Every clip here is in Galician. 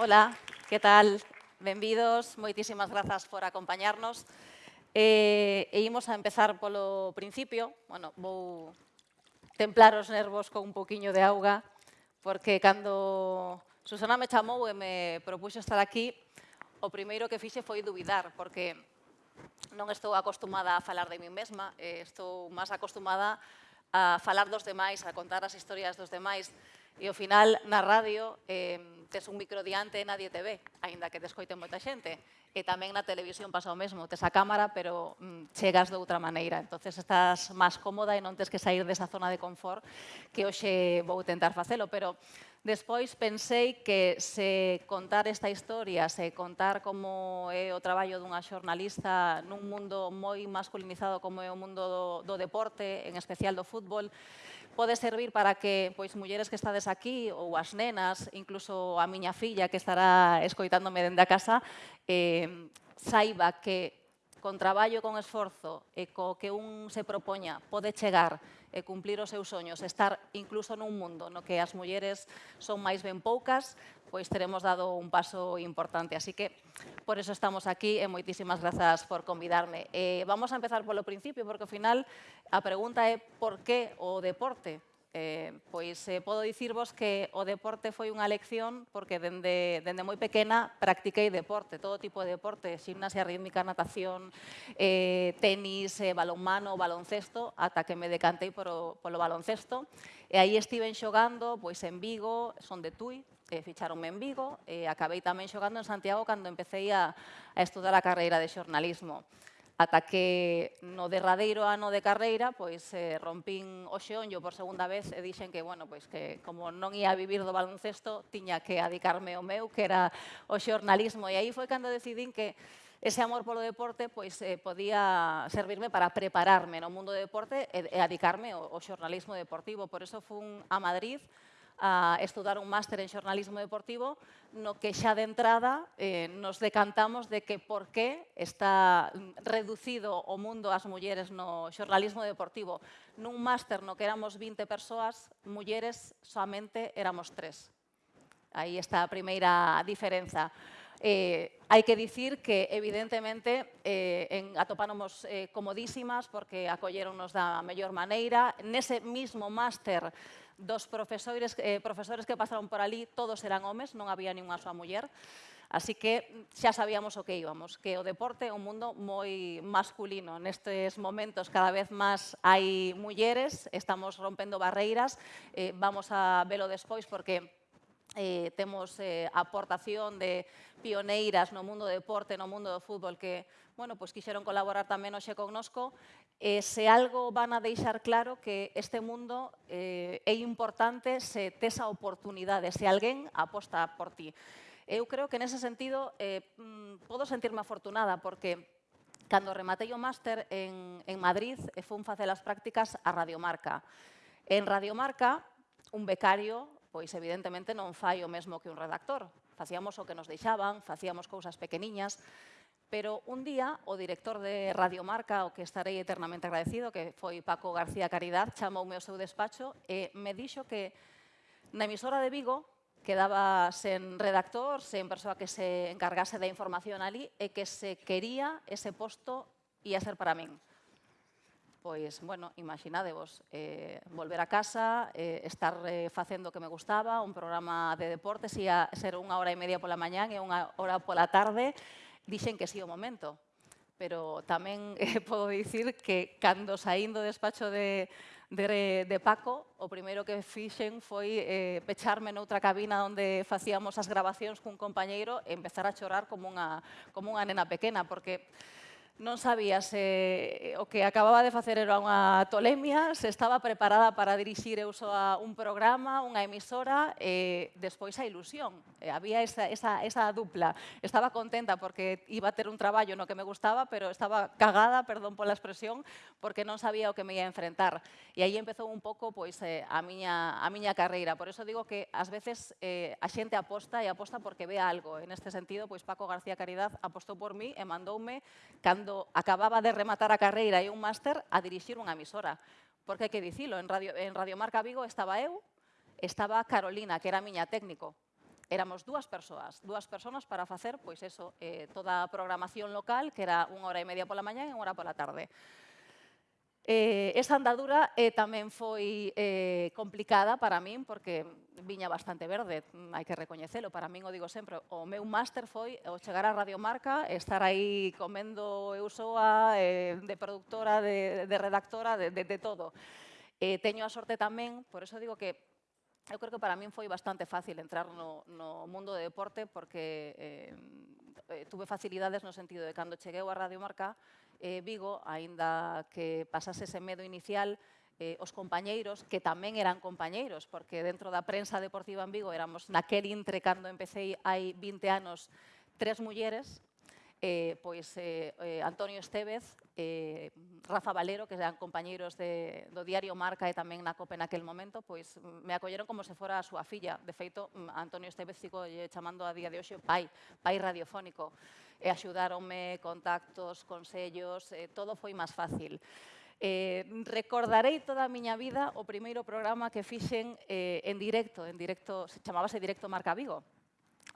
Hola, que tal? Benvidos, moitísimas grazas por acompañarnos. Eh, e imos a empezar polo principio. Bueno, vou templar os nervos con un poquinho de auga, porque cando Susana me chamou e me propuxo estar aquí, o primeiro que fixe foi dubidar, porque non estou acostumada a falar de mí mesma, eh, estou máis acostumada a falar dos demais, a contar as historias dos demais. E ao final, na radio, eh, tes un micro diante e nadie te ve, aínda que te escoiten moita xente. E tamén na televisión pasa o mesmo, tes a cámara, pero mm, chegas de outra maneira. entonces estás máis cómoda e non tes que sair desa zona de confort que hoxe vou tentar facelo, pero Despois pensei que se contar esta historia, se contar como é o traballo dunha xornalista nun mundo moi masculinizado como é o mundo do, do deporte, en especial do fútbol, pode servir para que pois mulleres que estades aquí ou as nenas, incluso a miña filla que estará escoitándome dende a casa, eh, saiba que con traballo, con esforzo e co que un se propoña pode chegar e cumplir os seus soños, estar incluso nun mundo no que as mulleres son máis ben poucas, pois teremos dado un paso importante. Así que por eso estamos aquí eh, e moitísimas grazas por convidarme. Eh, vamos a empezar polo principio, porque ao final a pregunta é por eh, eh, que o deporte? Eh, pois eh, podo dicirvos que o deporte foi unha lección porque dende, dende moi pequena practiquei deporte, todo tipo de deporte, gimnasia rítmica, natación, eh, tenis, eh, balonmano, baloncesto, ata que me decantei polo, polo baloncesto. E aí estiven xogando pois en Vigo, son de Tui, eh, ficharonme en Vigo e acabei tamén xogando en Santiago cando empecé a, a estudar a carreira de xornalismo. Ata que no derradeiro ano de carreira, pois eh, rompín o xeonllo por segunda vez e dixen que, bueno, pois que como non ia vivir do baloncesto, tiña que adicarme ao meu, que era o xornalismo. E aí foi cando decidín que ese amor polo deporte pois eh, podía servirme para prepararme no mundo do deporte e, e adicarme ao, ao xornalismo deportivo. Por eso fun a Madrid, a estudar un máster en xornalismo deportivo, no que xa de entrada eh, nos decantamos de que por que está reducido o mundo ás mulleres no xornalismo deportivo. Nun máster no que éramos 20 persoas, mulleres soamente éramos tres. Aí está a primeira diferenza. Eh, hai que dicir que, evidentemente, eh, en atopánomos eh, comodísimas porque acolleronnos da mellor maneira. Nese mismo máster dos profesores, eh, profesores que pasaron por ali, todos eran homes, non había ninguna súa muller. Así que xa sabíamos o que íbamos, que o deporte é un mundo moi masculino. Nestes momentos cada vez máis hai mulleres, estamos rompendo barreiras, eh, vamos a velo despois porque eh, temos eh, aportación de pioneiras no mundo do deporte, no mundo do fútbol, que bueno, pois quixeron colaborar tamén hoxe connosco, e eh, se algo van a deixar claro que este mundo eh, é importante se tes a oportunidade, se alguén aposta por ti. Eu creo que nese sentido eh, mm, podo sentirme afortunada porque cando rematei o máster en, en Madrid e fun facer as prácticas a Radiomarca. En Radiomarca, un becario pois evidentemente non fai o mesmo que un redactor. Facíamos o que nos deixaban, facíamos cousas pequeniñas, pero un día o director de Radiomarca, o que estarei eternamente agradecido, que foi Paco García Caridad, chamoume ao seu despacho e me dixo que na emisora de Vigo quedaba sen redactor, sen persoa que se encargase da información ali e que se quería ese posto ia ser para min pois, bueno, imaginadevos, eh, volver a casa, eh, estar eh, facendo o que me gustaba, un programa de deportes, ia ser unha hora e media pola mañán e unha hora pola tarde, dixen que sí o momento. Pero tamén eh, podo dicir que cando saindo do despacho de, de, de Paco, o primeiro que fixen foi eh, pecharme noutra cabina onde facíamos as grabacións cun compañeiro e empezar a chorar como unha, como unha nena pequena, porque non sabía se eh, o que acababa de facer era unha tolemia, se estaba preparada para dirixir eu a un programa, unha emisora e despois a ilusión. E había esa, esa, esa dupla. Estaba contenta porque iba a ter un traballo no que me gustaba, pero estaba cagada, perdón pola expresión, porque non sabía o que me ia enfrentar. E aí empezou un pouco pois eh, a miña a miña carreira. Por eso digo que ás veces eh, a xente aposta e aposta porque ve algo. En este sentido, pois Paco García Caridad apostou por mí e mandoume cando cando acababa de rematar a carreira e un máster a dirixir unha emisora. Porque hai que dicilo, en Radio, en Radio Marca Vigo estaba eu, estaba Carolina, que era miña técnico. Éramos dúas persoas, dúas persoas para facer, pois eso, eh, toda a programación local, que era unha hora e media pola mañá e unha hora pola tarde. Eh, esa andadura eh, tamén foi eh, complicada para min, porque viña bastante verde, hai que recoñecelo, para min o digo sempre, o meu máster foi o chegar a Radiomarca, estar aí comendo eu soa, eh, de productora, de, de redactora, de, de, de todo. Eh, teño a sorte tamén, por eso digo que eu creo que para min foi bastante fácil entrar no, no mundo de deporte, porque eh, eh, tuve facilidades no sentido de cando cheguei a Radio Marca eh, Vigo, aínda que pasase ese medo inicial, eh, os compañeiros, que tamén eran compañeiros, porque dentro da prensa deportiva en Vigo éramos naquel intre cando empecé hai 20 anos tres mulleres, eh, pois eh, eh, Antonio Estevez, eh, Rafa Valero, que eran compañeiros de, do diario Marca e tamén na COPE naquel momento, pois mm, me acolleron como se fora a súa filla. De feito, mm, Antonio Estevez sigo chamando a día de hoxe pai, pai radiofónico. E axudaronme contactos, consellos, eh, todo foi máis fácil. Eh, recordarei toda a miña vida o primeiro programa que fixen eh, en directo, en directo, se chamábase Directo Marca Vigo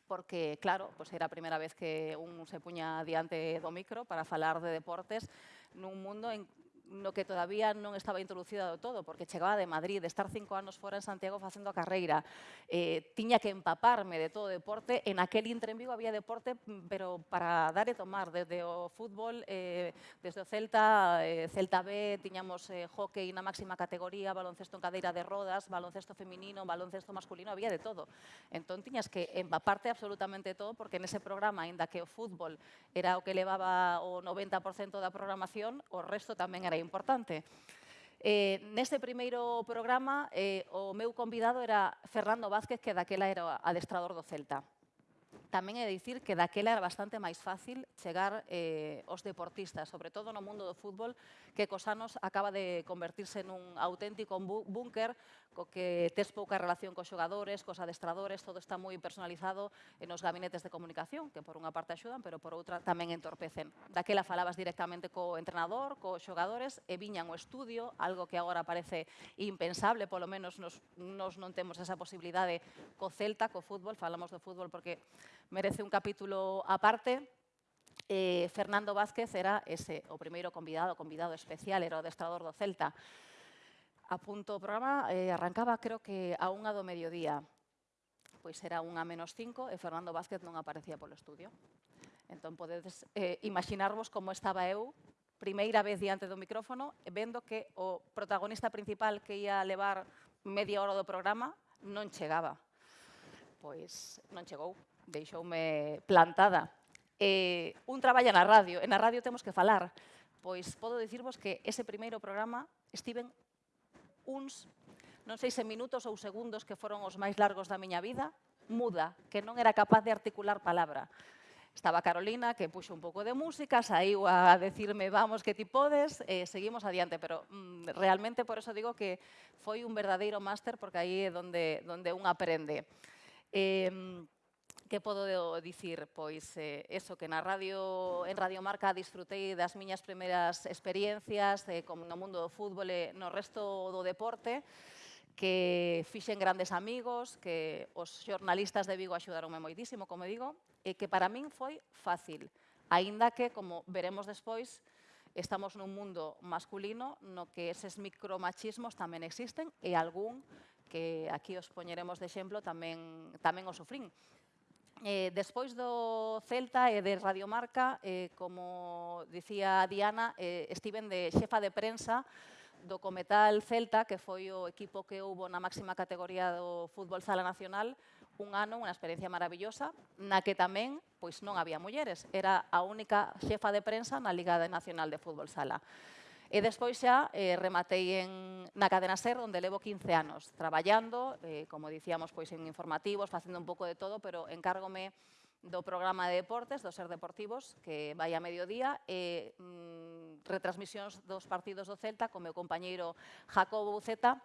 porque, claro, pois era a primeira vez que un se puña diante do micro para falar de deportes nun mundo en no que todavía non estaba introducida do todo, porque chegaba de Madrid, de estar cinco anos fora en Santiago facendo a carreira. Eh, tiña que empaparme de todo deporte. En aquel intre en Vigo había deporte, mm, pero para dar e tomar, desde o fútbol, eh, desde o Celta, eh, Celta B, tiñamos eh, hockey na máxima categoría, baloncesto en cadeira de rodas, baloncesto feminino, baloncesto masculino, había de todo. Entón, tiñas que empaparte absolutamente todo, porque nese programa, ainda que o fútbol era o que levaba o 90% da programación, o resto tamén era importante. Eh, neste primeiro programa, eh, o meu convidado era Fernando Vázquez, que daquela era adestrador do Celta tamén é dicir que daquela era bastante máis fácil chegar eh, os deportistas, sobre todo no mundo do fútbol, que cos anos acaba de convertirse nun auténtico búnker co que tes pouca relación cos xogadores, cos adestradores, todo está moi personalizado nos gabinetes de comunicación, que por unha parte axudan, pero por outra tamén entorpecen. Daquela falabas directamente co entrenador, cos xogadores, e viñan o estudio, algo que agora parece impensable, polo menos nos, nos non temos esa posibilidade co Celta, co fútbol, falamos do fútbol porque merece un capítulo aparte. Eh, Fernando Vázquez era ese, o primeiro convidado, convidado especial, era o adestrador do Celta. A punto o programa eh, arrancaba, creo que, a unha do mediodía. Pois era unha menos cinco e Fernando Vázquez non aparecía polo estudio. Entón, podedes eh, imaginarvos como estaba eu primeira vez diante do micrófono, vendo que o protagonista principal que ia levar media hora do programa non chegaba. Pois non chegou deixoume plantada. Eh, un traballa na radio, e na radio temos que falar. Pois podo dicirvos que ese primeiro programa estiven uns, non sei se minutos ou segundos que foron os máis largos da miña vida, muda, que non era capaz de articular palabra. Estaba Carolina, que puxo un pouco de música, saiu a decirme, vamos, que ti podes, e eh, seguimos adiante. Pero mm, realmente por eso digo que foi un verdadeiro máster, porque aí é donde, donde un aprende. Eh, que podo dicir? Pois eh, eso, que na radio, en Radio Marca disfrutei das miñas primeiras experiencias eh, como no mundo do fútbol e no resto do deporte, que fixen grandes amigos, que os xornalistas de Vigo axudaronme moitísimo, como digo, e que para min foi fácil, aínda que, como veremos despois, estamos nun mundo masculino no que eses micromachismos tamén existen e algún que aquí os poñeremos de exemplo tamén, tamén o sufrín. Eh, despois do Celta e de Radiomarca, eh, como dicía Diana, eh, estiven de xefa de prensa do Cometal Celta, que foi o equipo que houbo na máxima categoría do fútbol sala nacional, un ano, unha experiencia maravillosa, na que tamén pois non había mulleres. Era a única xefa de prensa na Liga Nacional de Fútbol Sala. E despois xa eh, rematei en, na cadena SER, onde levo 15 anos traballando, eh, como dicíamos, pois en informativos, facendo un pouco de todo, pero encárgome do programa de deportes, do SER Deportivos, que vai a mediodía, e mm, retransmisións dos partidos do Celta co meu compañeiro Jacobo Buceta,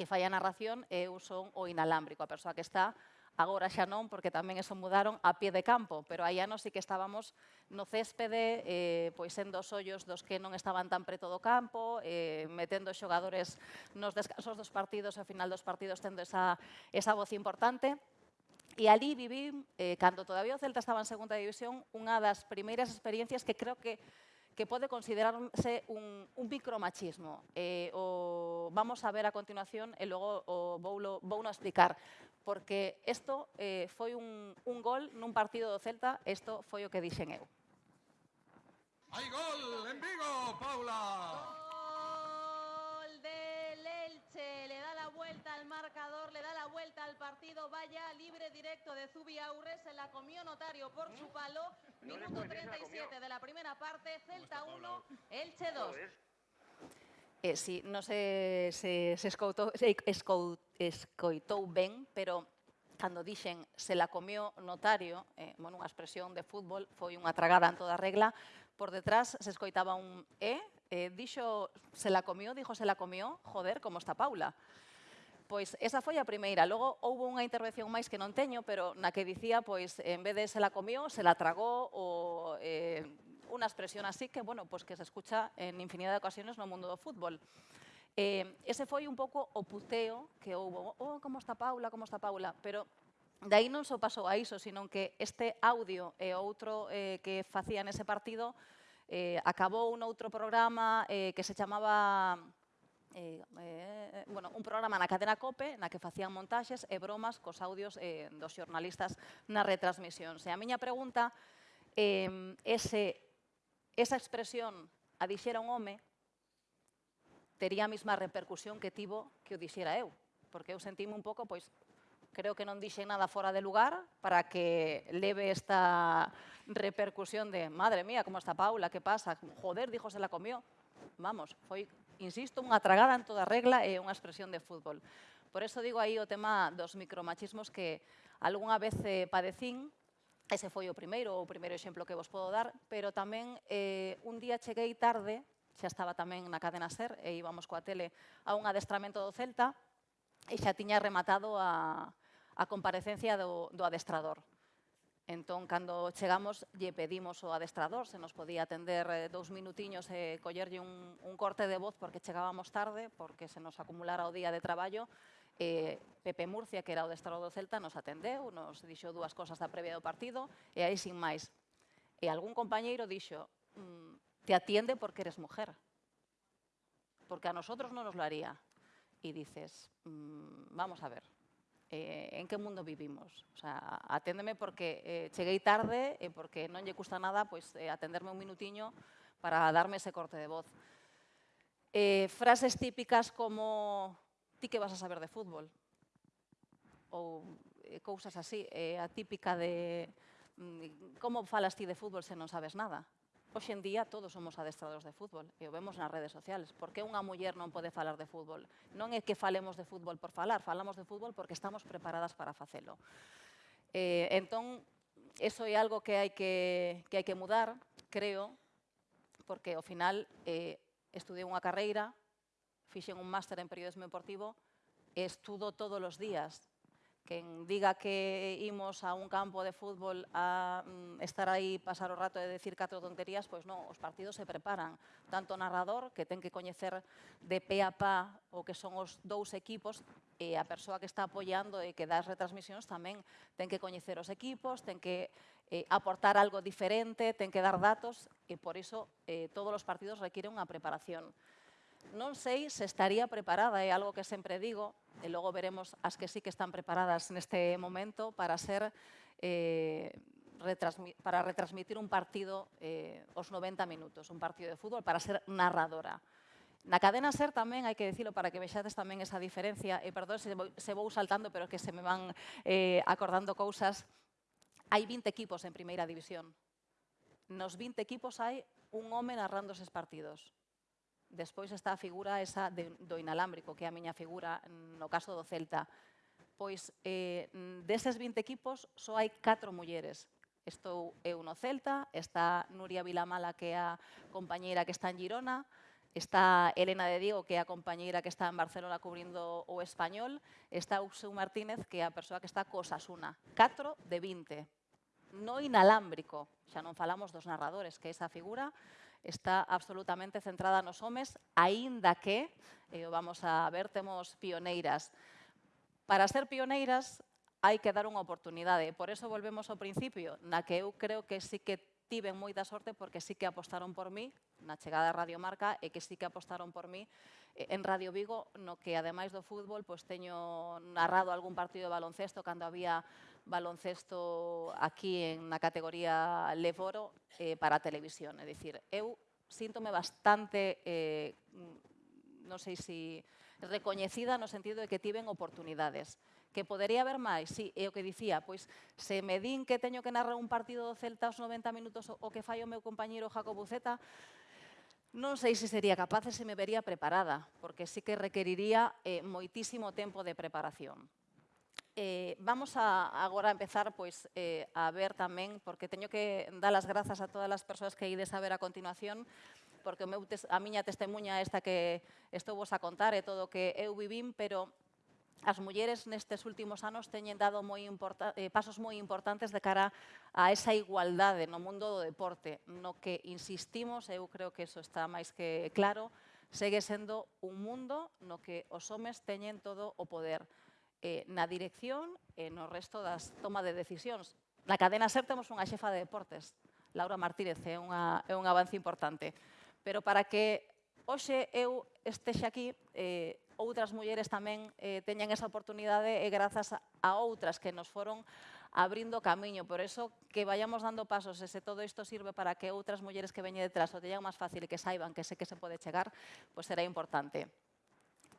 que fai a narración, e eu son o inalámbrico, a persoa que está agora xa non, porque tamén eso mudaron a pie de campo, pero hai anos sí que estábamos no céspede, eh, pois sendo os ollos dos que non estaban tan preto do campo, eh, metendo xogadores nos descansos dos partidos, ao final dos partidos tendo esa, esa voz importante, E ali viví, eh, cando todavía o Celta estaba en segunda división, unha das primeiras experiencias que creo que que pode considerarse un, un micromachismo. Eh, o vamos a ver a continuación e logo o vou, lo, vou no explicar. Porque isto eh, foi un, un gol nun partido do Celta, isto foi o que dixen eu. ¡Hay gol en Vigo, Paula! Gol del Elche, le da la vuelta al marcador, le da la vuelta al partido, vaya libre directo de Zubi Aurres, se la comió Notario por su palo, minuto 37 de la primera parte, Celta 1, Elche 2. Eh, sí, non se, se, escoutou, se escoitou ben, pero cando dixen se la comió notario, eh, bueno, unha expresión de fútbol, foi unha tragada en toda regla, por detrás se escoitaba un E, eh, dixo se la comió, dixo se la comió, joder, como está Paula. Pois esa foi a primeira. Logo houve unha intervención máis que non teño, pero na que dicía, pois, en vez de se la comió, se la tragou ou eh, unha expresión así que, bueno, pois que se escucha en infinidad de ocasiones no mundo do fútbol. Eh, ese foi un pouco o puceo que houve. Oh, como está Paula, como está Paula. Pero de aí non só pasou a iso, sino que este audio e outro eh, que facía nese partido eh, acabou un outro programa eh, que se chamaba eh, eh, eh bueno, un programa na cadena COPE na que facían montaxes e bromas cos audios eh, dos xornalistas nas retransmisións. E a miña pregunta, eh, ese, esa expresión a dixera un home, tería a mesma repercusión que tivo que o dixera eu, porque eu sentime un pouco, pois, creo que non dixen nada fora de lugar para que leve esta repercusión de madre mía, como está Paula, que pasa, joder, dijo se la comió. Vamos, foi, insisto, unha tragada en toda regla e unha expresión de fútbol. Por eso digo aí o tema dos micromachismos que algunha vez eh, padecín, ese foi o primeiro, o primeiro exemplo que vos podo dar, pero tamén eh, un día cheguei tarde xa estaba tamén na cadena SER e íbamos coa tele a un adestramento do Celta e xa tiña rematado a, a comparecencia do, do adestrador. Entón, cando chegamos, lle pedimos ao adestrador se nos podía atender eh, dous minutiños e collerlle un, un corte de voz porque chegábamos tarde, porque se nos acumulara o día de traballo. Eh, Pepe Murcia, que era o adestrador do Celta, nos atendeu, nos dixo dúas cosas da previa do partido e aí sin máis. E algún compañeiro dixo, mm, te atiende porque eres mujer, porque a nosotros non nos lo haría. E dices, mm, vamos a ver, eh, en que mundo vivimos. O sea, aténdeme porque eh, cheguei tarde e porque non lle custa nada pois, eh, atenderme un minutiño para darme ese corte de voz. Eh, frases típicas como ti que vas a saber de fútbol ou eh, cousas así, eh, a típica de mm, como falas ti de fútbol se non sabes nada. Hoxe en día todos somos adestradores de fútbol e o vemos nas redes sociales. Por que unha muller non pode falar de fútbol? Non é que falemos de fútbol por falar, falamos de fútbol porque estamos preparadas para facelo. Eh, entón, eso é algo que hai que, que, hai que mudar, creo, porque ao final eh, estudei unha carreira, fixen un máster en periodismo deportivo e estudo todos os días Quen diga que imos a un campo de fútbol a mm, estar aí, pasar o rato e decir catro tonterías, pois non, os partidos se preparan. Tanto o narrador, que ten que coñecer de pe a pa o que son os dous equipos, e a persoa que está apoiando e que dá as retransmisións tamén ten que coñecer os equipos, ten que eh, aportar algo diferente, ten que dar datos, e por iso eh, todos os partidos requiren unha preparación. Non sei se estaría preparada, é algo que sempre digo, e logo veremos as que sí que están preparadas neste momento para ser eh, retransmi para retransmitir un partido eh, os 90 minutos, un partido de fútbol, para ser narradora. Na cadena SER tamén, hai que decirlo para que vexades tamén esa diferencia, e perdón se vou, se vou saltando, pero que se me van eh, acordando cousas, hai 20 equipos en primeira división. Nos 20 equipos hai un home narrando eses partidos. Despois está a figura esa de, do inalámbrico, que é a miña figura no caso do Celta. Pois eh, deses 20 equipos só hai 4 mulleres. Estou eu no Celta, está Nuria Vilamala, que é a compañeira que está en Girona, está Elena de Diego, que é a compañeira que está en Barcelona cubrindo o español, está Uxeu Martínez, que é a persoa que está co Sasuna. 4 de 20. No inalámbrico, xa non falamos dos narradores, que é esa figura está absolutamente centrada nos homes, aínda que, eh, vamos a ver, temos pioneiras. Para ser pioneiras hai que dar unha oportunidade, por eso volvemos ao principio, na que eu creo que sí que tiven moita sorte porque sí que apostaron por mí na chegada a Radio Marca e que sí que apostaron por mí eh, en Radio Vigo, no que ademais do fútbol, pois teño narrado algún partido de baloncesto cando había baloncesto aquí en na categoría Leforo eh, para a televisión. É dicir, eu síntome bastante, eh, non sei se si recoñecida no sentido de que tiven oportunidades. Que podería haber máis, sí, é o que dicía, pois se me din que teño que narrar un partido do Celta aos 90 minutos o que fai o meu compañero Jacobo Zeta, Non sei se sería capaz e se me vería preparada, porque sí que requeriría eh, moitísimo tempo de preparación. Eh, vamos a agora empezar pois eh, a ver tamén, porque teño que dar as grazas a todas as persoas que ides a ver a continuación, porque o meu tes, a miña testemunha esta que estou vos a contar é todo o que eu vivín, pero as mulleres nestes últimos anos teñen dado moi eh, pasos moi importantes de cara a esa igualdade no mundo do deporte, no que insistimos, eu creo que eso está máis que claro, segue sendo un mundo no que os homes teñen todo o poder eh, na dirección e no resto das toma de decisións. Na cadena SER temos unha xefa de deportes, Laura Martínez, é, unha, é un avance importante. Pero para que hoxe eu estexe aquí, eh, outras mulleres tamén eh, teñan esa oportunidade e grazas a outras que nos foron abrindo camiño. Por eso, que vayamos dando pasos e se todo isto sirve para que outras mulleres que veñen detrás o teñan máis fácil e que saiban que sé que se pode chegar, pois pues será importante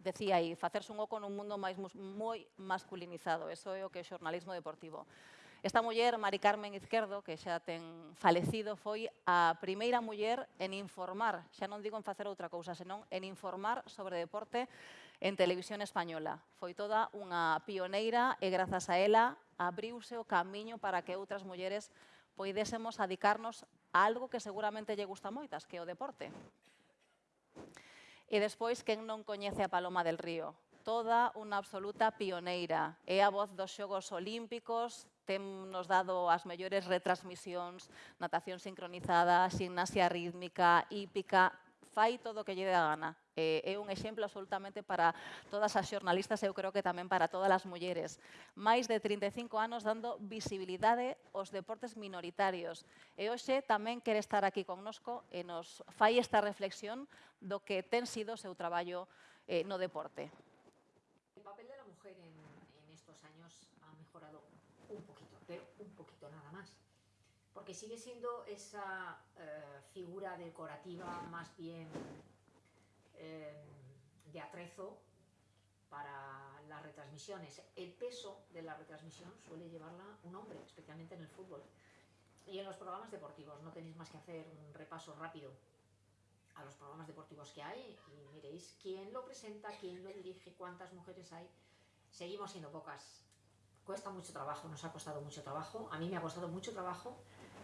decía aí, facerse un oco nun mundo máis moi masculinizado. Eso é o que é o xornalismo deportivo. Esta muller, Mari Carmen Izquierdo, que xa ten falecido, foi a primeira muller en informar, xa non digo en facer outra cousa, senón en informar sobre deporte en televisión española. Foi toda unha pioneira e grazas a ela abriuse o camiño para que outras mulleres poidésemos adicarnos a algo que seguramente lle gusta moitas, que é o deporte. E despois, quen non coñece a Paloma del Río? Toda unha absoluta pioneira. É a voz dos Xogos Olímpicos, ten nos dado as mellores retransmisións, natación sincronizada, gimnasia rítmica, hípica, fai todo o que lle dé a gana eh, é un exemplo absolutamente para todas as xornalistas e eu creo que tamén para todas as mulleres. Máis de 35 anos dando visibilidade aos deportes minoritarios. E hoxe tamén quere estar aquí connosco e nos fai esta reflexión do que ten sido o seu traballo eh, no deporte. El papel de la mujer en, en estos años ha mejorado un poquito, pero un poquito nada más. porque sigue siendo esa eh, figura decorativa más bien eh, de atrezo para las retransmisiones. El peso de la retransmisión suele llevarla un hombre, especialmente en el fútbol. Y en los programas deportivos no tenéis más que hacer un repaso rápido a los programas deportivos que hay y miréis quién lo presenta, quién lo dirige, cuántas mujeres hay. Seguimos siendo pocas Cuesta mucho trabajo, nos ha costado mucho trabajo, a mí me ha costado mucho trabajo,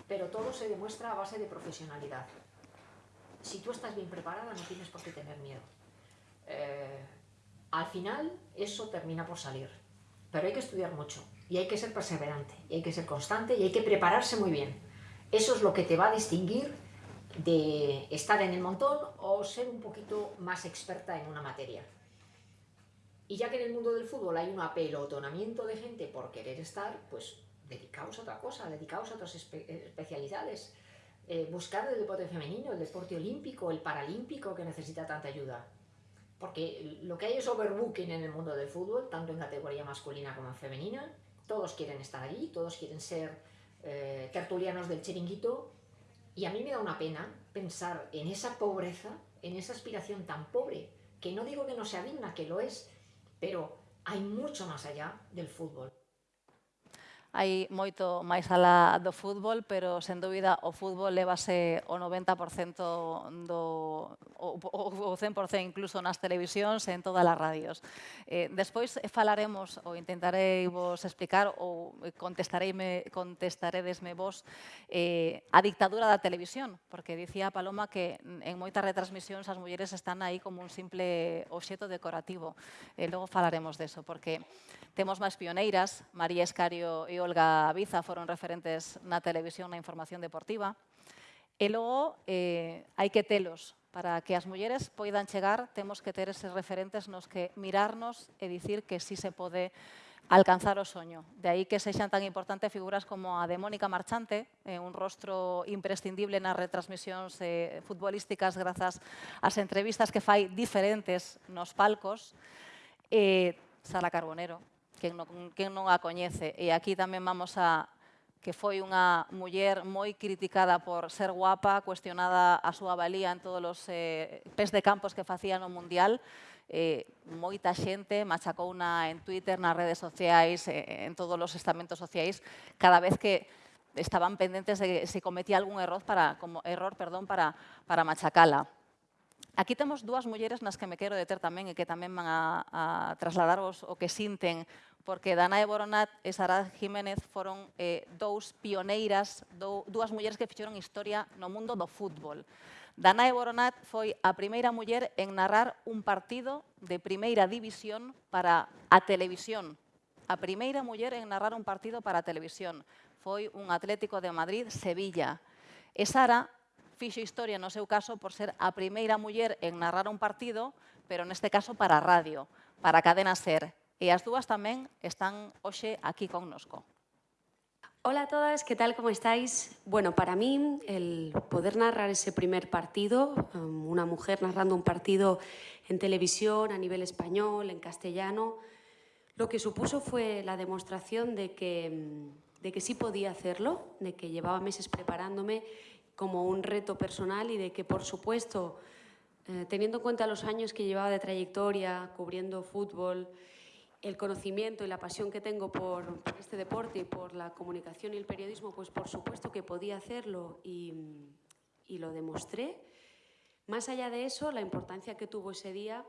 pero todo se demuestra a base de profesionalidad. Si tú estás bien preparada, no tienes por qué tener miedo. Eh, al final, eso termina por salir. Pero hay que estudiar mucho, y hay que ser perseverante, y hay que ser constante, y hay que prepararse muy bien. Eso es lo que te va a distinguir de estar en el montón o ser un poquito más experta en una materia. Y ya que en el mundo del fútbol hay un apelotonamiento de gente por querer estar, pues dedicaos a otra cosa, dedicaos a otras especialidades. Eh, buscar el deporte femenino, el deporte olímpico, el paralímpico que necesita tanta ayuda. Porque lo que hay es overbooking en el mundo del fútbol, tanto en categoría masculina como en femenina. Todos quieren estar allí, todos quieren ser eh, tertulianos del chiringuito. Y a mí me da una pena pensar en esa pobreza, en esa aspiración tan pobre, que no digo que no sea digna, que lo es, pero hai mucho máis allá del fútbol. hai moito máis alá do fútbol, pero sen dúbida o fútbol levase o 90% do o, o 100% incluso nas televisións e en todas as radios. Eh, despois falaremos ou intentarei vos explicar ou contestareime contestaredesme vos eh, a dictadura da televisión, porque dicía Paloma que en moitas retransmisións as mulleres están aí como un simple obxeto decorativo. Eh, logo falaremos deso, porque temos máis pioneiras, María Escario e Olga Viza foron referentes na televisión na información deportiva. E logo eh, hai que telos para que as mulleres poidan chegar, temos que ter eses referentes nos que mirarnos e dicir que si sí se pode alcanzar o soño. De aí que sexan tan importantes figuras como a de Mónica Marchante, eh, un rostro imprescindible nas retransmisións eh, futbolísticas grazas ás entrevistas que fai diferentes nos palcos, eh, Sara Carbonero, quen non, quen non a coñece. E aquí tamén vamos a que foi unha muller moi criticada por ser guapa, cuestionada a súa valía en todos os eh, pés de campos que facía no Mundial, eh, moita xente machacou na, en Twitter, nas redes sociais, eh, en todos os estamentos sociais, cada vez que estaban pendentes de se cometía algún error para, como, error, perdón, para, para machacala. Aquí temos dúas mulleres nas que me quero deter tamén e que tamén van a, a trasladaros o que sinten porque Dana de Boronat e Sara Jiménez foron eh, dous pioneiras, dou, dúas mulleres que fixeron historia no mundo do fútbol. Dana de Boronat foi a primeira muller en narrar un partido de primeira división para a televisión. A primeira muller en narrar un partido para a televisión. Foi un Atlético de Madrid-Sevilla. E Sara fixo historia no seu caso por ser a primeira muller en narrar un partido, pero neste caso para a radio, para a cadena SER. E as dúas tamén están hoxe aquí connosco. Hola a todas, ¿qué tal? ¿Cómo estáis? Bueno, para mí el poder narrar ese primer partido, um, una mujer narrando un partido en televisión, a nivel español, en castellano, lo que supuso fue la demostración de que, de que sí podía hacerlo, de que llevaba meses preparándome como un reto personal y de que, por supuesto, eh, teniendo en cuenta los años que llevaba de trayectoria cubriendo fútbol, el conocimiento y la pasión que tengo por, este deporte y por la comunicación y el periodismo, pues por supuesto que podía hacerlo y, lo demostré. Más allá de eso, la importancia que tuvo ese día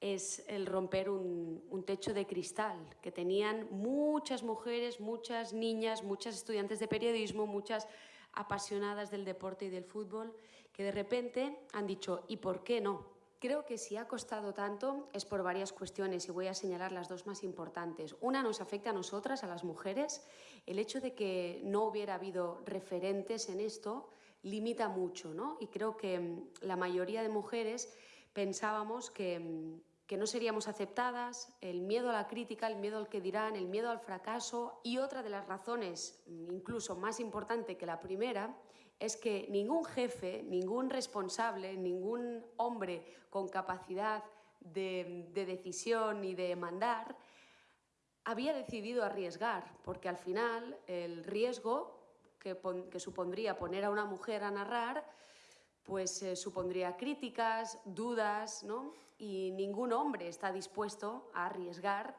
es el romper un, techo de cristal que tenían muchas mujeres, muchas niñas, muchas estudiantes de periodismo, muchas apasionadas del deporte y del fútbol, que de repente han dicho, ¿y por qué no? Creo que si ha costado tanto es por varias cuestiones y voy a señalar las dos más importantes. Una nos afecta a nosotras, a las mujeres. El hecho de que no hubiera habido referentes en esto limita mucho, ¿no? Y creo que mm, la mayoría de mujeres pensábamos que, mm, que no seríamos aceptadas, el miedo a la crítica, el miedo al que dirán, el miedo al fracaso y otra de las razones, mm, incluso más importante que la primera, es que ningún jefe, ningún responsable, ningún hombre con capacidad de, de decisión y de mandar había decidido arriesgar, porque al final el riesgo que, que supondría poner a una mujer a narrar, pues eh, supondría críticas, dudas, ¿no? Y ningún hombre está dispuesto a arriesgar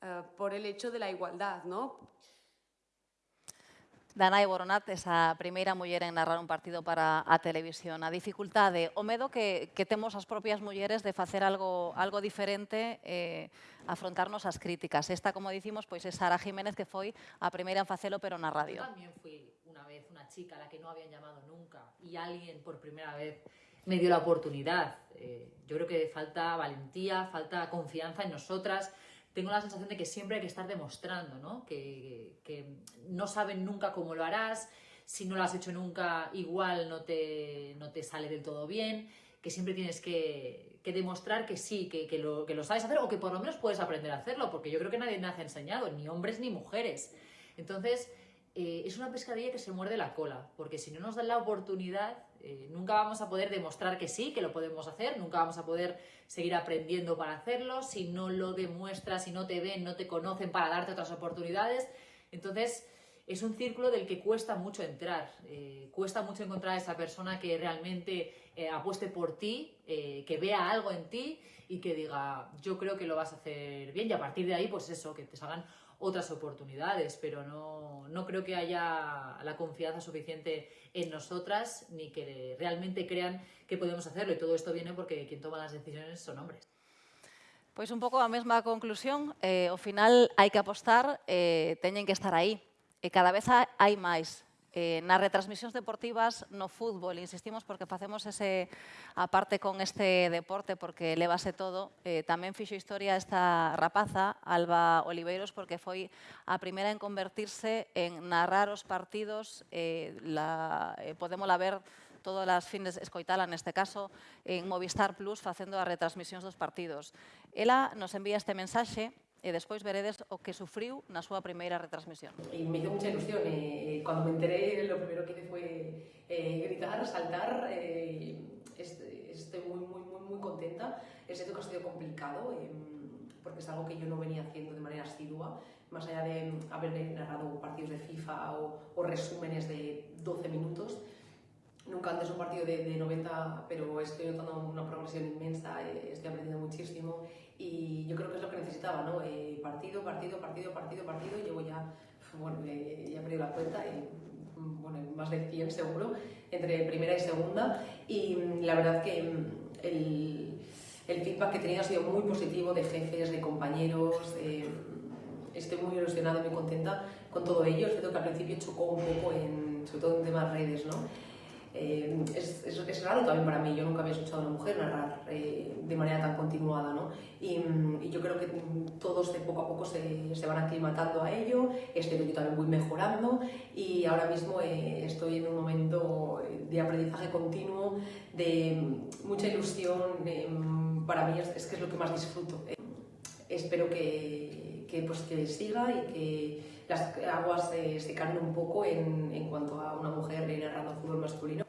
eh, por el hecho de la igualdad, ¿no? Danae Boronat, esa primeira muller en narrar un partido para a televisión. A dificultade, o medo que, que temos as propias mulleres de facer algo, algo diferente eh, afrontarnos as críticas. Esta, como dicimos, pois é Sara Jiménez, que foi a primeira en facelo, pero na radio. Yo también fui una vez una chica a la que no habían llamado nunca y alguien por primera vez me dio la oportunidad. Eh, yo creo que falta valentía, falta confianza en nosotras, tengo la sensación de que siempre hay que estar demostrando, ¿no? Que, no saben nunca cómo lo harás, si no lo has hecho nunca, igual no te, no te sale del todo bien, que siempre tienes que, que demostrar que sí, que, que, lo, que lo sabes hacer o que por lo menos puedes aprender a hacerlo, porque yo creo que nadie nace enseñado, ni hombres ni mujeres. Entonces, eh, es una pescadilla que se muerde la cola, porque si no nos dan la oportunidad, eh, nunca vamos a poder demostrar que sí, que lo podemos hacer, nunca vamos a poder seguir aprendiendo para hacerlo, si no lo demuestras, si no te ven, no te conocen para darte otras oportunidades. Entonces, es un círculo del que cuesta mucho entrar, eh, cuesta mucho encontrar a esa persona que realmente eh, apueste por ti, que vea algo en ti y que diga, yo creo que lo vas a hacer bien y a partir de ahí, pues eso, que te salgan otras oportunidades, pero no, no creo que haya la confianza suficiente en nosotras ni que realmente crean que podemos hacerlo. Y todo esto viene porque quien toma las decisiones son hombres. Pois un pouco a mesma conclusión, eh, ao final hai que apostar, eh, teñen que estar aí, e cada vez hai máis. eh, nas retransmisións deportivas no fútbol, insistimos porque facemos ese aparte con este deporte porque levase todo, eh, tamén fixo historia esta rapaza, Alba Oliveiros, porque foi a primeira en convertirse en narrar os partidos, eh, la, eh, podémola ver todas as fines escoitala neste caso en Movistar Plus facendo as retransmisións dos partidos. Ela nos envía este mensaxe e despois veredes o que sufriu na súa primeira retransmisión. Y me hizo mucha ilusión. Eh, cuando me enteré, lo primero que hice fue eh, gritar, saltar. Eh, estoy muy, muy, muy, muy contenta. Es cierto que ha sido complicado, eh, porque es algo que yo no venía haciendo de manera asidua, más allá de haber narrado partidos de FIFA o, o resúmenes de 12 minutos. Nunca antes un partido de, de 90, pero estoy notando una progresión inmensa, eh, estoy aprendiendo muchísimo y yo creo que es lo que necesitaba, ¿no? Eh, partido, partido, partido, partido, partido, llevo ya, bueno, eh, ya he perdido la cuenta, eh, bueno, más de 100 seguro, entre primera y segunda y la verdad que mm, el, el feedback que tenido ha sido muy positivo de jefes, de compañeros, eh, estoy muy ilusionada, muy contenta con todo ello, es cierto que al principio chocó un poco, en, sobre todo en temas redes, ¿no? Eh, es, es, es, raro también para mí, yo nunca había escuchado a una mujer narrar eh, de manera tan continuada, ¿no? Y, y, yo creo que todos de poco a poco se, se van aclimatando a ello, este yo también voy mejorando y ahora mismo eh, estoy en un momento de aprendizaje continuo, de mucha ilusión, para mí es, es, que es lo que más disfruto. Eh, espero que, que, pues, que siga y que las aguas eh, secando un pouco en, en cuanto a una mujer narrando fútbol masculino.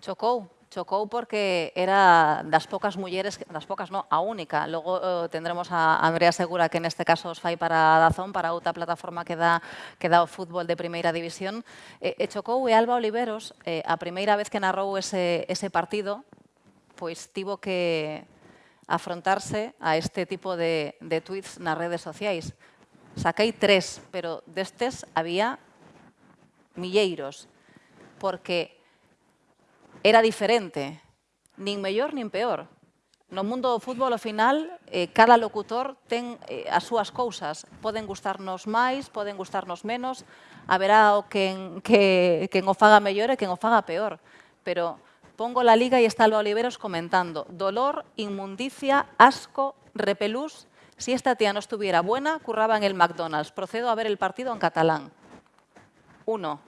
Chocou, chocou porque era das pocas mulleres, das pocas no, a única. Logo eh, tendremos a Andrea Segura que neste caso os fai para Dazón, para outra plataforma que dá, que dá o fútbol de primeira división. E, eh, e chocou e Alba Oliveros, eh, a primeira vez que narrou ese, ese partido, pois tivo que afrontarse a este tipo de, de tweets nas redes sociais. Saquei tres, pero destes había milleiros, porque era diferente, nin mellor nin peor. No mundo do fútbol, ao final, eh, cada locutor ten eh, as súas cousas. Poden gustarnos máis, poden gustarnos menos, haberá o quen, que, quen o faga mellor e quen o faga peor. Pero pongo la liga e está Oliveros comentando dolor, inmundicia, asco, repelús, Si esta tía no estuviera buena, curraba en el McDonald's. Procedo a ver el partido en catalán. Uno.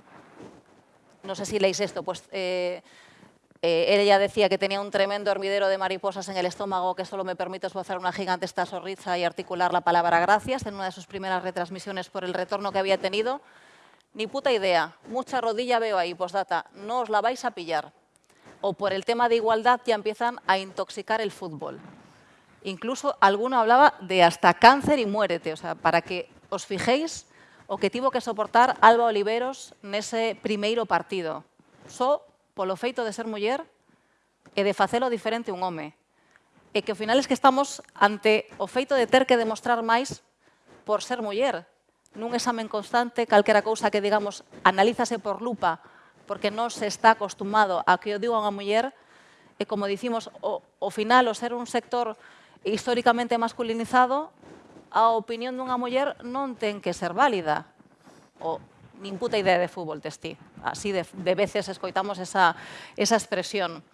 No sé si leéis esto, pues... Eh, Eh, decía que tenía un tremendo hormidero de mariposas en el estómago que solo me permite esbozar una gigantesca sonrisa y articular la palabra gracias en una de sus primeras retransmisiones por el retorno que había tenido. Ni puta idea, mucha rodilla veo ahí, postdata, no os la vais a pillar. O por el tema de igualdad ya empiezan a intoxicar el fútbol. Incluso alguno hablaba de hasta cáncer y muérete, o sea, para que os fijéis o que tivo que soportar Alba Oliveros nese primeiro partido. Só polo feito de ser muller e de facelo diferente un home. E que ao final es que estamos ante o feito de ter que demostrar máis por ser muller. Nun examen constante, calquera cousa que, digamos, analízase por lupa, porque non se está acostumado a que o diga unha muller, e como dicimos, o, o final, o ser un sector históricamente masculinizado, a opinión dunha muller non ten que ser válida. O nin puta idea de fútbol testí. Así de, de veces escoitamos esa, esa expresión.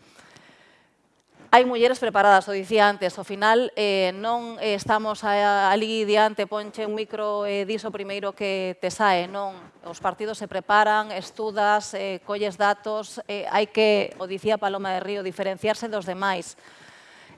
Hai mulleres preparadas, o dicía antes, ao final eh, non eh, estamos a, ali diante, ponche un micro e eh, diso primeiro que te sae, non. Os partidos se preparan, estudas, eh, colles datos, eh, hai que, o dicía Paloma de Río, diferenciarse dos demais.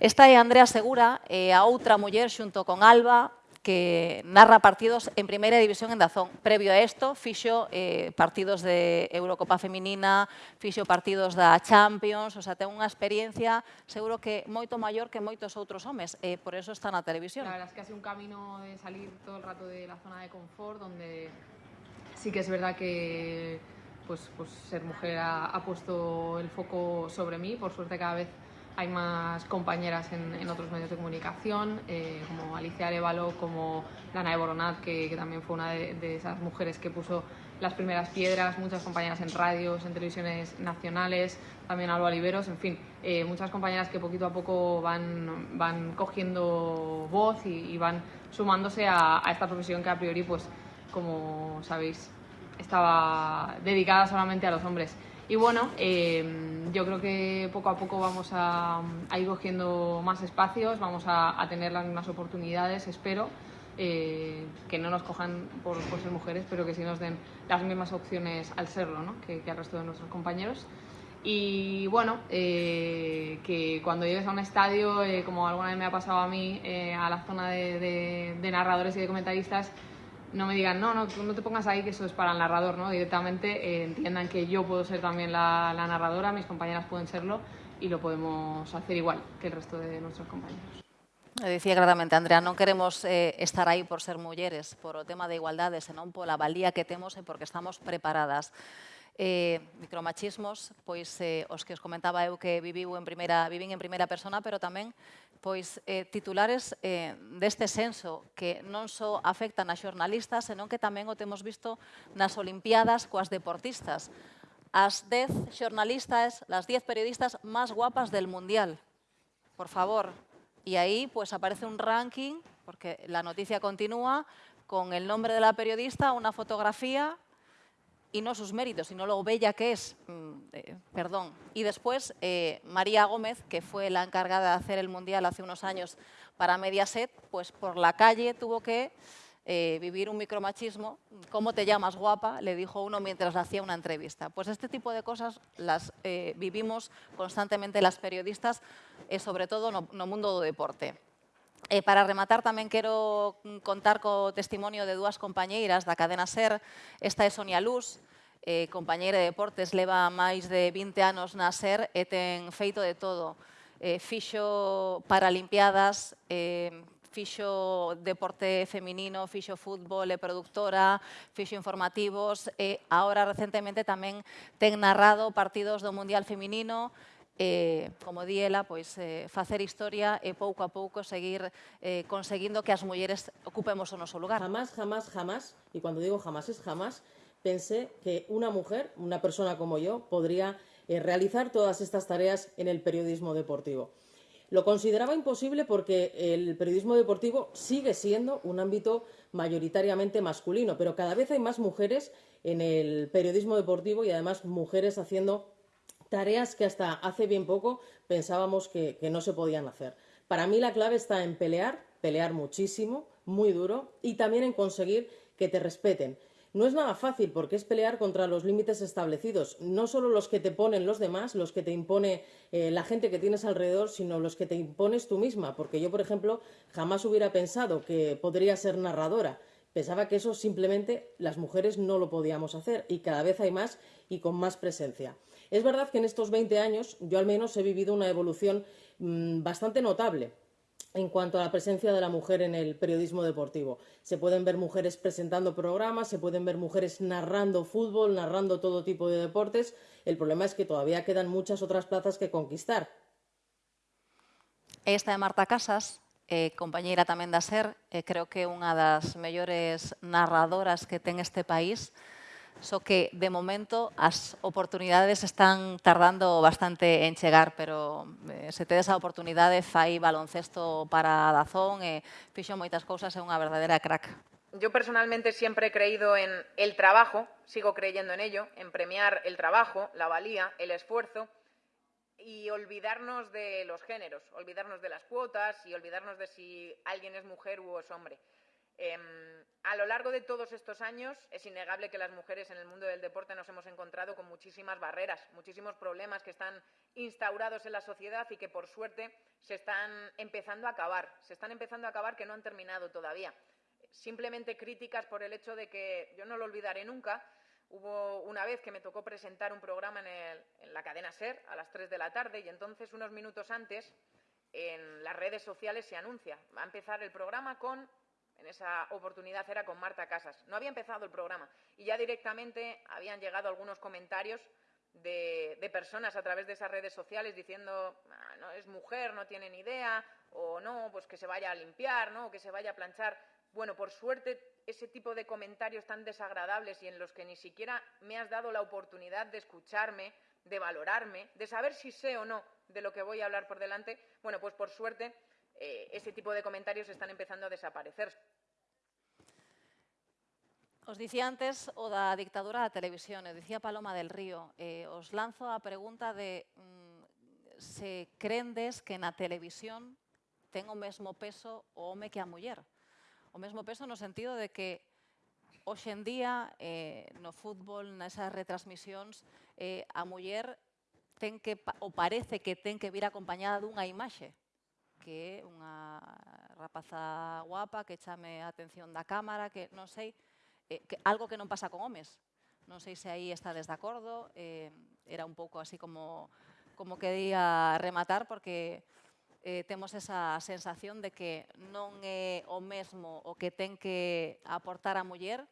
Esta é Andrea Segura, e a outra muller xunto con Alba, que narra partidos en primeira división en Dazón. Previo a isto, fixo eh, partidos de Eurocopa Feminina, fixo partidos da Champions, o sea, ten unha experiencia seguro que moito maior que moitos outros homes, eh, por eso está na televisión. La verdad es que hace un camino de salir todo el rato de la zona de confort, donde sí que es verdad que pues, pues ser mujer ha, ha puesto el foco sobre mí, por suerte cada vez hay más compañeras en, otros medios de comunicación, eh, como Alicia Arevalo, como Lana de que, también fue una de, esas mujeres que puso las primeras piedras, muchas compañeras en radios, en televisiones nacionales, también Alba Oliveros, en fin, eh, muchas compañeras que poquito a poco van, van cogiendo voz y, y van sumándose a, a esta profesión que a priori, pues, como sabéis, estaba dedicada solamente a los hombres. Y bueno, eh, yo creo que poco a poco vamos a, ir cogiendo más espacios, vamos a, tener las mismas oportunidades, espero, eh, que no nos cojan por, ser mujeres, pero que sí nos den las mismas opciones al serlo ¿no? que, al resto de nuestros compañeros. Y bueno, eh, que cuando llegues a un estadio, eh, como alguna vez me ha pasado a mí, eh, a la zona de narradores y de comentaristas, no me digan, no, no, no te pongas ahí que eso es para el narrador, ¿no? Directamente eh, entiendan que yo puedo ser también la, narradora, mis compañeras pueden serlo y lo podemos hacer igual que el resto de nuestros compañeros. Dicía claramente, Andrea, non queremos eh, estar aí por ser mulleres, por o tema de igualdade, senón pola valía que temos e porque estamos preparadas. eh, micromachismos, pois eh, os que os comentaba eu que viviu en primeira, vivín en primeira persona, pero tamén pois eh, titulares eh, deste senso que non só afectan a xornalistas, senón que tamén o temos visto nas Olimpiadas coas deportistas. As 10 xornalistas, las 10 periodistas máis guapas del Mundial. Por favor. E aí pues, aparece un ranking, porque la noticia continúa, con el nombre de la periodista, una fotografía y no sus méritos, sino lo bella que es. Mm, eh, perdón. Y después eh, María Gómez, que fue la encargada de hacer el Mundial hace unos años para Mediaset, pues por la calle tuvo que eh, vivir un micromachismo. ¿Cómo te llamas guapa? Le dijo uno mientras hacía una entrevista. Pues este tipo de cosas las vivimos constantemente las periodistas, sobre todo no, no mundo do deporte. E para rematar tamén quero contar co testimonio de dúas compañeiras da cadena SER. Esta é Sonia Luz, eh, compañeira de deportes, leva máis de 20 anos na SER e ten feito de todo. Eh, fixo Paralimpiadas, eh, fixo deporte feminino, fixo fútbol e productora, fixo informativos e agora recentemente tamén ten narrado partidos do Mundial Feminino, eh, como di ela, pois, eh, facer historia e pouco a pouco seguir eh, conseguindo que as mulleres ocupemos o noso lugar. Jamás, jamás, jamás, y cuando digo jamás es jamás, pensé que una mujer, una persona como yo, podría eh, realizar todas estas tareas en el periodismo deportivo. Lo consideraba imposible porque el periodismo deportivo sigue siendo un ámbito mayoritariamente masculino, pero cada vez hay más mujeres en el periodismo deportivo y además mujeres haciendo tareas que hasta hace bien poco pensábamos que, que no se podían hacer. Para mí la clave está en pelear, pelear muchísimo, muy duro, y también en conseguir que te respeten. No es nada fácil porque es pelear contra los límites establecidos, no solo los que te ponen los demás, los que te impone eh, la gente que tienes alrededor, sino los que te impones tú misma. Porque yo, por ejemplo, jamás hubiera pensado que podría ser narradora. Pensaba que eso simplemente las mujeres no lo podíamos hacer y cada vez hay más y con más presencia. Es verdad que en estos 20 años yo al menos he vivido una evolución mmm, bastante notable en cuanto a la presencia de la mujer en el periodismo deportivo. Se pueden ver mujeres presentando programas, se pueden ver mujeres narrando fútbol, narrando todo tipo de deportes. El problema es que todavía quedan muchas otras plazas que conquistar. Esta é Marta Casas, eh, compañeira tamén da SER, eh, creo que é unha das mellores narradoras que ten este país, só que de momento as oportunidades están tardando bastante en chegar, pero eh, se tedes a oportunidade fai baloncesto para Dazón e fixo moitas cousas, é unha verdadeira crack. Yo personalmente siempre he creído en el trabajo, sigo creyendo en ello, en premiar el trabajo, la valía, el esfuerzo y olvidarnos de los géneros, olvidarnos de las cuotas y olvidarnos de si alguien es mujer u es hombre. Eh, a lo largo de todos estos años es innegable que las mujeres en el mundo del deporte nos hemos encontrado con muchísimas barreras, muchísimos problemas que están instaurados en la sociedad y que por suerte se están empezando a acabar, se están empezando a acabar que no han terminado todavía. Simplemente críticas por el hecho de que yo no lo olvidaré nunca. Hubo una vez que me tocó presentar un programa en, la cadena SER a las 3 de la tarde y entonces unos minutos antes en las redes sociales se anuncia. Va a empezar el programa con esa oportunidad era con Marta Casas. No había empezado el programa y ya directamente habían llegado algunos comentarios de, de personas a través de esas redes sociales diciendo ah, no es mujer, no tiene ni idea, o no, pues que se vaya a limpiar, ¿no? o que se vaya a planchar. Bueno, por suerte, ese tipo de comentarios tan desagradables y en los que ni siquiera me has dado la oportunidad de escucharme, de valorarme, de saber si sé o no de lo que voy a hablar por delante, bueno, pues por suerte eh, ese tipo de comentarios están empezando a desaparecer. Os dicía antes o da dictadura da televisión, eu dicía Paloma del Río, eh, os lanzo a pregunta de mm, se crendes que na televisión ten o mesmo peso o home que a muller? O mesmo peso no sentido de que hoxe en día eh, no fútbol, nesas retransmisións, eh, a muller ten que, ou parece que ten que vir acompañada dunha imaxe que é unha rapaza guapa que chame a atención da cámara, que non sei, eh, que, algo que non pasa con homes. Non sei se aí está de acordo, eh, era un pouco así como, como quería rematar, porque eh, temos esa sensación de que non é o mesmo o que ten que aportar a muller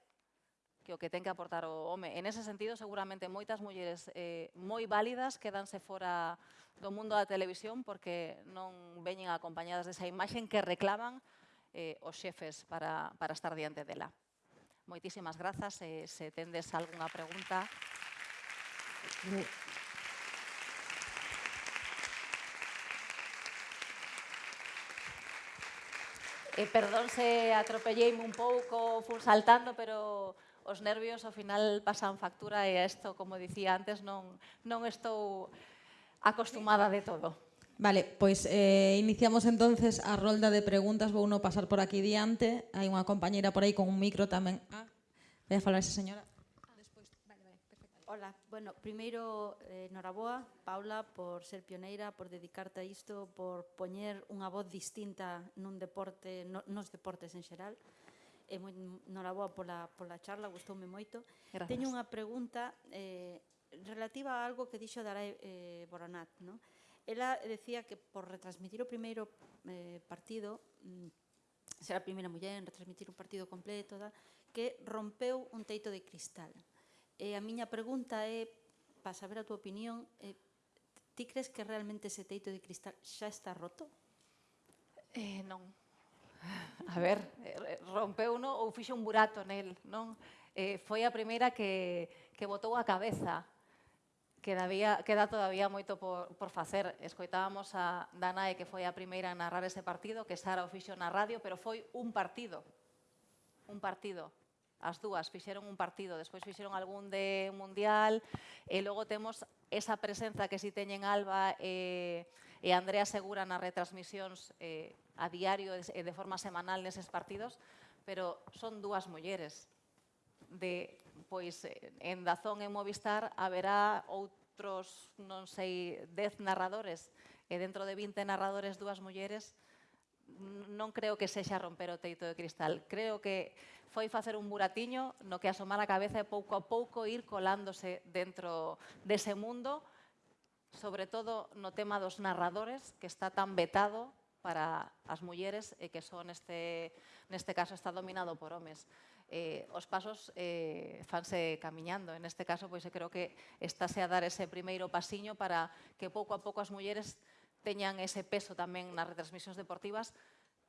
que o que ten que aportar o home. En ese sentido, seguramente moitas mulleres eh, moi válidas quedanse fora do mundo da televisión porque non veñen acompañadas desa imaxen que reclaman eh, os xefes para, para estar diante dela. Moitísimas grazas. Eh, se tendes algunha pregunta... Eh, perdón se atropelleime un pouco, fun saltando, pero os nervios ao final pasan factura e isto, como dicía antes, non, non estou acostumada de todo. Vale, pois eh, iniciamos entonces a rolda de preguntas, vou non pasar por aquí diante, hai unha compañeira por aí con un micro tamén. Ah, vai a falar esa señora. Despois, vale, vale, perfecto. Hola, bueno, primeiro, eh, noraboa, Paula, por ser pioneira, por dedicarte a isto, por poñer unha voz distinta nun deporte, no, nos deportes en xeral. Eh, e moi noraboa pola, pola charla, gustoume moito. Gracias. Teño unha pregunta eh, relativa a algo que dixo Daray eh, Boronat, non? Ela decía que por retransmitir o primeiro eh, partido, mm, ser a primeira muller en retransmitir un partido completo, da, que rompeu un teito de cristal. E a miña pregunta é, para saber a túa opinión, eh, ti crees que realmente ese teito de cristal xa está roto? Eh, non. A ver, eh, rompeuno ou fixo un burato nel, non? Eh, foi a primeira que, que botou a cabeza que davía, queda todavía moito por, por facer. Escoitábamos a Danae, que foi a primeira a narrar ese partido, que Sara o fixo na radio, pero foi un partido. Un partido. As dúas fixeron un partido, despois fixeron algún de mundial, e logo temos esa presenza que si teñen Alba eh, e, e Andrea Segura nas retransmisións eh, a diario e de forma semanal neses partidos, pero son dúas mulleres. De, pois, en Dazón e Movistar haberá outros, non sei, dez narradores, e dentro de 20 narradores dúas mulleres, non creo que sexa romper o teito de cristal. Creo que foi facer un buratiño no que asomar a cabeza e pouco a pouco ir colándose dentro dese mundo, sobre todo no tema dos narradores, que está tan vetado para as mulleres e que son neste, neste caso está dominado por homes. Eh, os pasos eh, fanse camiñando. En este caso, pois, creo que estáse a dar ese primeiro pasiño para que pouco a pouco as mulleres teñan ese peso tamén nas retransmisións deportivas,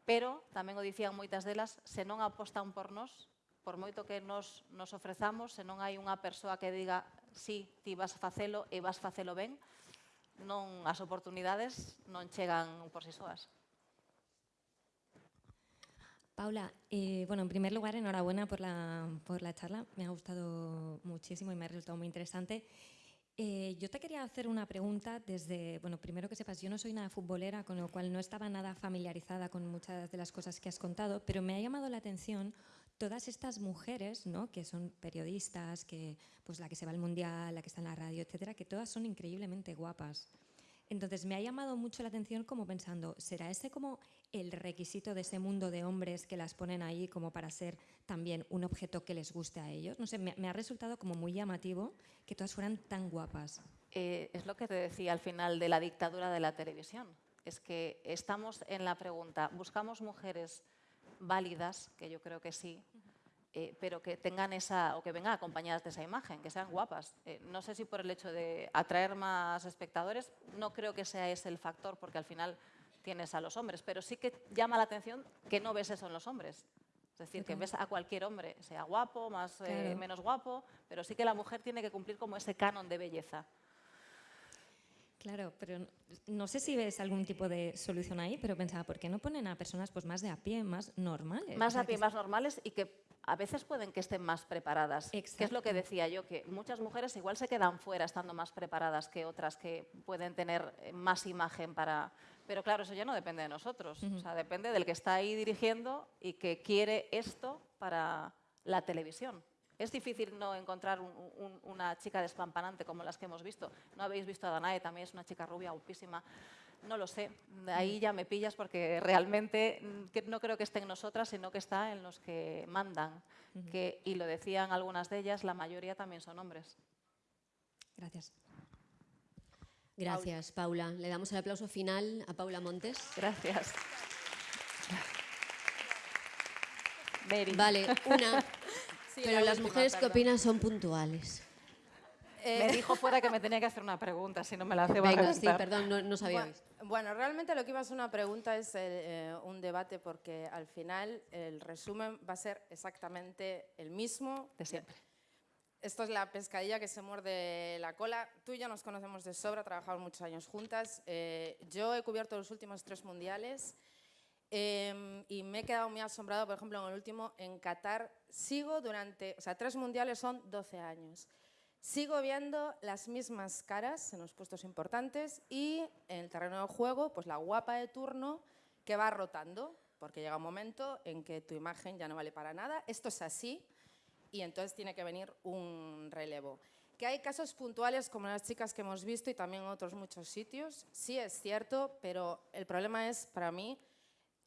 pero tamén o dicían moitas delas, se non apostan por nós, por moito que nos, nos ofrezamos, se non hai unha persoa que diga si sí, ti vas facelo e vas facelo ben, non as oportunidades non chegan por si soas. Paula, eh, bueno, en primer lugar, enhorabuena por la, por la charla. Me ha gustado muchísimo y me ha resultado muy interesante. Eh, yo te quería hacer una pregunta desde, bueno, primero que sepas, yo no soy nada futbolera, con lo cual no estaba nada familiarizada con muchas de las cosas que has contado, pero me ha llamado la atención todas estas mujeres, ¿no? que son periodistas, que, pues la que se va al mundial, la que está en la radio, etcétera, que todas son increíblemente guapas. Entonces me ha llamado mucho la atención como pensando, ¿será ese como el requisito de ese mundo de hombres que las ponen ahí como para ser también un objeto que les guste a ellos? No sé, me, me ha resultado como muy llamativo que todas fueran tan guapas. Eh, es lo que te decía al final de la dictadura de la televisión. Es que estamos en la pregunta, buscamos mujeres válidas, que yo creo que sí, eh, pero que tengan esa, o que vengan acompañadas de esa imagen, que sean guapas. Eh, no sé si por el hecho de atraer más espectadores, no creo que sea ese el factor, porque al final tienes a los hombres, pero sí que llama la atención que no ves eso en los hombres. Es decir, que ves a cualquier hombre, sea guapo, más eh, Claro. menos guapo, pero sí que la mujer tiene que cumplir como ese canon de belleza. Claro, pero no- sé si ves algún tipo de solución ahí, pero pensaba, ¿por qué no ponen a personas pues más de a pie, más normales? más O sea, a pie, más normales y que a veces pueden que estén más preparadas. Que es lo que Exacto. decía yo, que muchas mujeres igual se quedan fuera estando más preparadas que otras que pueden tener eh, más imagen para... Pero claro, eso ya no depende de nosotros, o sea, depende del que está ahí dirigiendo y que quiere esto para la televisión. Es difícil no encontrar un- un- una chica despampanante como las que hemos visto. No habéis visto a Danae, también es una chica rubia, guapísima. No lo sé, ahí ya me pillas porque realmente mm, no creo que esté en nosotras, sino que está en los que mandan. que, y lo decían algunas de ellas, la mayoría también son hombres. Gracias. Gracias, Paula. Le damos el aplauso final a Paula Montes. Gracias. Vale, una. Sí, pero la las última, mujeres que opinan son puntuales. Me dijo fuera que me tenía que hacer una pregunta, si no me la hace va a Venga, sí, perdón, no, no sabíais. Bueno, bueno, realmente lo que iba a ser una pregunta es eh, un debate porque al final el resumen va a ser exactamente el mismo. De siempre. Esto es la pescadilla que se muerde la cola. Tú y yo nos conocemos de sobra, trabajamos muchos años juntas. Eh, yo he cubierto los últimos tres mundiales eh, y me he quedado muy asombrado, por ejemplo, en el último, en Qatar. Sigo durante, o sea, tres mundiales son 12 años. Sigo viendo las mismas caras en los puestos importantes y en el terreno de juego, pues la guapa de turno que va rotando, porque llega un momento en que tu imagen ya no vale para nada. Esto es así y entonces tiene que venir un relevo. Que hay casos puntuales como las chicas que hemos visto y también otros muchos sitios, sí es cierto, pero el problema es para mí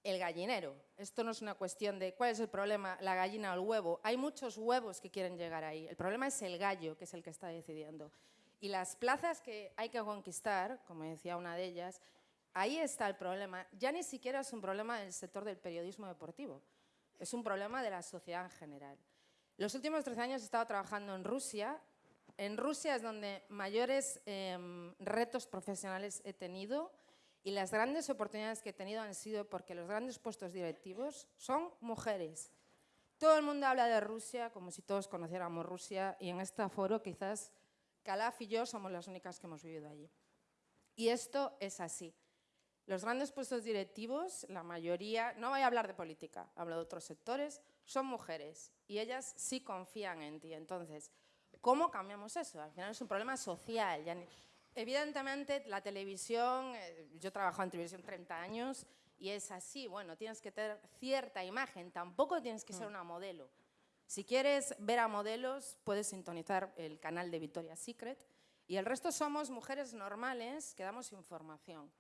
el gallinero. Esto no es una cuestión de cuál es el problema, la gallina o el huevo. Hay muchos huevos que quieren llegar ahí. El problema es el gallo, que es el que está decidiendo. Y las plazas que hay que conquistar, como decía una de ellas, ahí está el problema. Ya ni siquiera es un problema del sector del periodismo deportivo, es un problema de la sociedad en general. Los últimos 13 años he estado trabajando en Rusia. En Rusia es donde mayores em, retos profesionales he tenido y las grandes oportunidades que he tenido han sido porque los grandes puestos directivos son mujeres. Todo el mundo habla de Rusia como si todos conociéramos Rusia y en este foro quizás Calaf y yo somos las únicas que hemos vivido allí. Y esto es así. Los grandes puestos directivos, la mayoría, no voy a hablar de política, hablo de otros sectores, son mujeres y ellas sí confían en ti. Entonces, ¿cómo cambiamos eso? Al final es un problema social. ya ni- Evidentemente, la televisión, eh, yo he trabajado en televisión 30 años y es así, bueno, tienes que tener cierta imagen, tampoco tienes que ser una modelo. Si quieres ver a modelos, puedes sintonizar el canal de Victoria's Secret y el resto somos mujeres normales que damos información.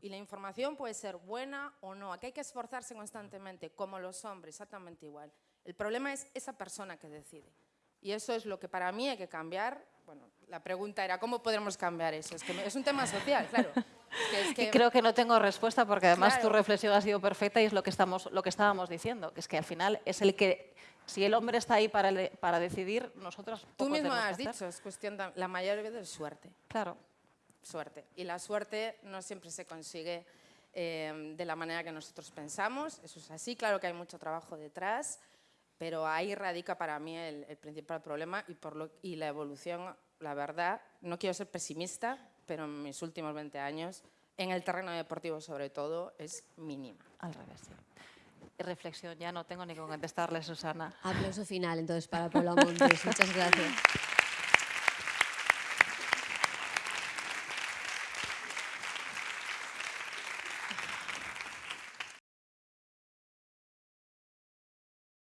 Y la información puede ser buena o no. Aquí hay que esforzarse constantemente, como los hombres, exactamente igual. El problema es esa persona que decide. Y eso es lo que para mí hay que cambiar. Bueno, la pregunta era, ¿cómo podremos cambiar eso? Es, que me- es un tema social, claro. Es que- es que- Y creo que no tengo respuesta porque además tu reflexión ha sido perfecta y es lo que, estamos, lo que estábamos diciendo, que es que al final es el que, si el hombre está ahí para, para decidir, nosotros Tú mismo has dicho, es cuestión, de- la mayor es suerte. Claro. Suerte. Y la suerte no siempre se consigue eh, de la manera que nosotros pensamos, eso es así, claro que hay mucho trabajo detrás, pero ahí radica para mí el, el principal problema y, por lo, y la evolución, la verdad, no quiero ser pesimista, pero en mis últimos 20 años, en el terreno deportivo sobre todo, es mínima. Al revés, sí. Reflexión, ya no tengo ni con contestarle, Susana. Aplauso final entonces para Paula Montes. Muchas gracias.